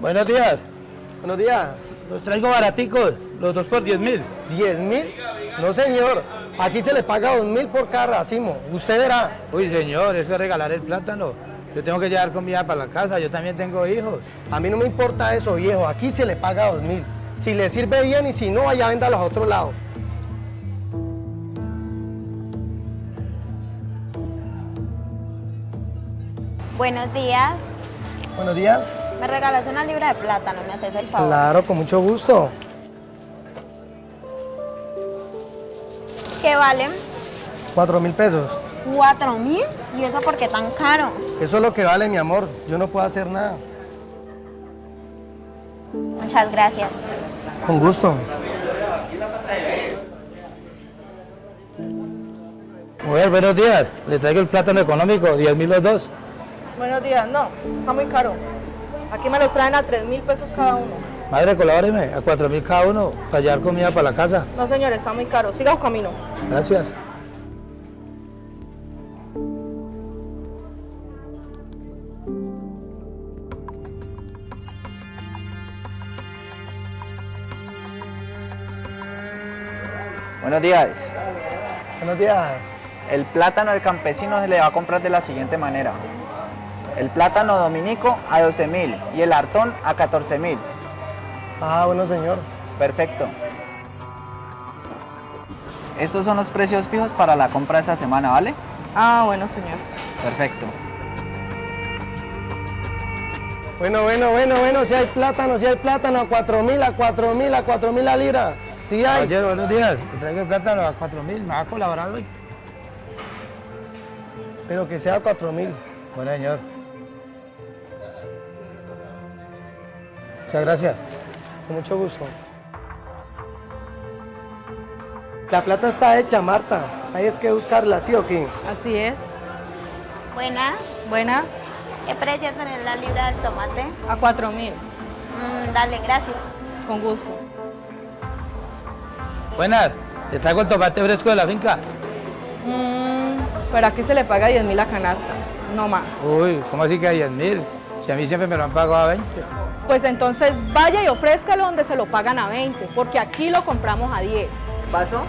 Buenos días. Buenos días. Los traigo baraticos, los dos por 10 mil. ¿10 mil? No, señor. Aquí se le paga 2 mil por cada racimo. Usted verá. Uy, señor, eso es regalar el plátano. Yo tengo que llevar comida para la casa, yo también tengo hijos. A mí no me importa eso, viejo. Aquí se le paga 2 mil. Si le sirve bien y si no, vaya a los a otro lado. Buenos días. Buenos días. Me regalas una libra de plátano, ¿me haces el favor? Claro, con mucho gusto. ¿Qué valen? Cuatro mil pesos. ¿Cuatro mil? ¿Y eso por qué tan caro? Eso es lo que vale, mi amor. Yo no puedo hacer nada. Muchas gracias. Con gusto. Mujer, buenos días. Le traigo el plátano económico, 10 mil los dos. Buenos días, no, está muy caro. Aquí me los traen a 3 mil pesos cada uno. Madre, colabóreme, a 4 mil cada uno, para llevar comida para la casa. No, señor, está muy caro. Siga un camino. Gracias. Buenos días. Buenos días. El plátano del campesino se le va a comprar de la siguiente manera el plátano dominico a 12 mil y el hartón a 14 mil. Ah, bueno señor. Perfecto. Estos son los precios fijos para la compra de esta semana, ¿vale? Ah, bueno señor. Perfecto. Bueno, bueno, bueno, bueno, si hay plátano, si hay plátano, a 4 mil, a 4 mil, a 4 mil la libra. Si hay. Ayer, buenos días. Traigo el plátano a 4 mil, ¿me va a colaborar hoy? Pero que sea a 4 mil. Bueno, señor. Muchas gracias. Con mucho gusto. La plata está hecha, Marta. Hay es que buscarla, ¿sí o qué? Así es. Buenas. Buenas. ¿Qué precio tiene la libra del tomate? A 4 mil. Mm, dale, gracias. Con gusto. Buenas. ¿Le traigo el tomate fresco de la finca? Mmm, pero aquí se le paga 10 mil a canasta, no más. Uy, ¿cómo así que a 10 mil? Si a mí siempre me lo han pagado a 20 pues entonces vaya y ofrézcalo donde se lo pagan a 20, porque aquí lo compramos a 10. ¿Paso?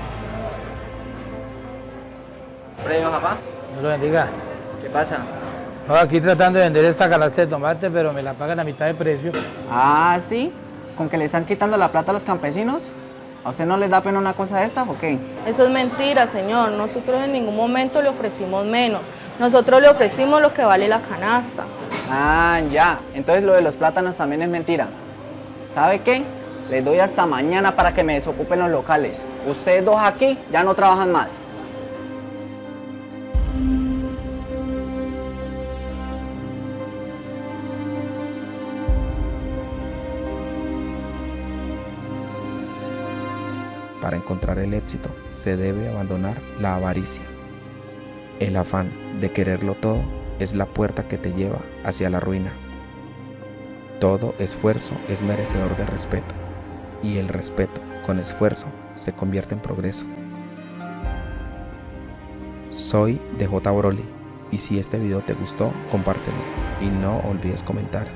¿Premio, papá? No lo bendiga. ¿Qué pasa? No, aquí tratando de vender esta canasta de tomate, pero me la pagan a mitad de precio. Ah, ¿sí? ¿Con que le están quitando la plata a los campesinos? ¿A usted no les da pena una cosa de esta o qué? Eso es mentira, señor. Nosotros en ningún momento le ofrecimos menos. Nosotros le ofrecimos lo que vale la canasta. Ah, ya. Entonces lo de los plátanos también es mentira. ¿Sabe qué? Les doy hasta mañana para que me desocupen los locales. Ustedes dos aquí ya no trabajan más. Para encontrar el éxito se debe abandonar la avaricia. El afán de quererlo todo es la puerta que te lleva hacia la ruina. Todo esfuerzo es merecedor de respeto y el respeto con esfuerzo se convierte en progreso. Soy DJ Broly y si este video te gustó, compártelo y no olvides comentar.